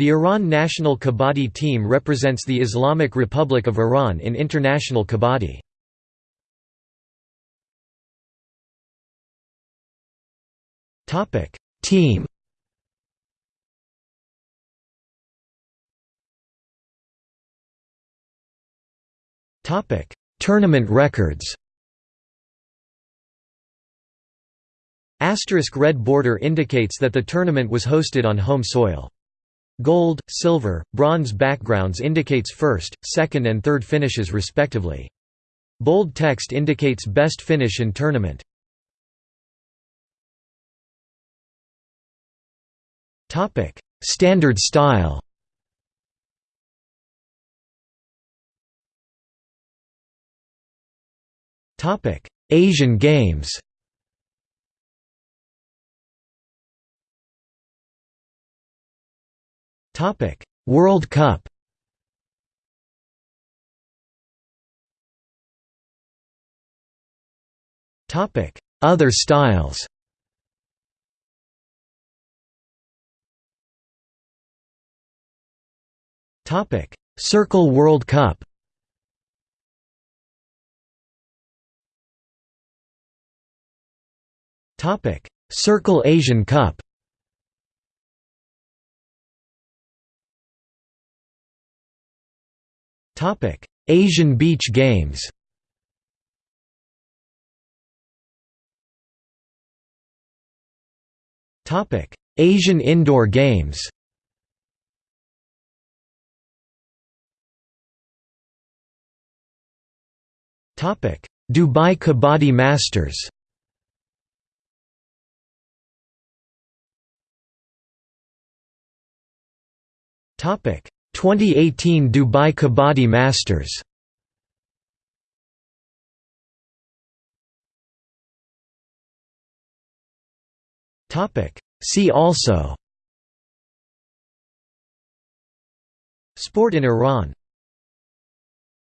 The Iran national kabaddi team represents the Islamic Republic of Iran in international kabaddi. Team Tournament records Asterisk red border indicates that the tournament was hosted on home soil. Gold, silver, bronze backgrounds indicates first, second and third finishes respectively. Bold text indicates best finish in tournament. Standard style Asian Games Topic: World Cup. Topic: Other styles. Topic: Circle World Cup. Topic: Circle Asian Cup. Asian Beach Games. Asian Indoor Games. Dubai Kabaddi Masters. Topic 2018 Dubai Kabaddi Masters. See also. Sport in Iran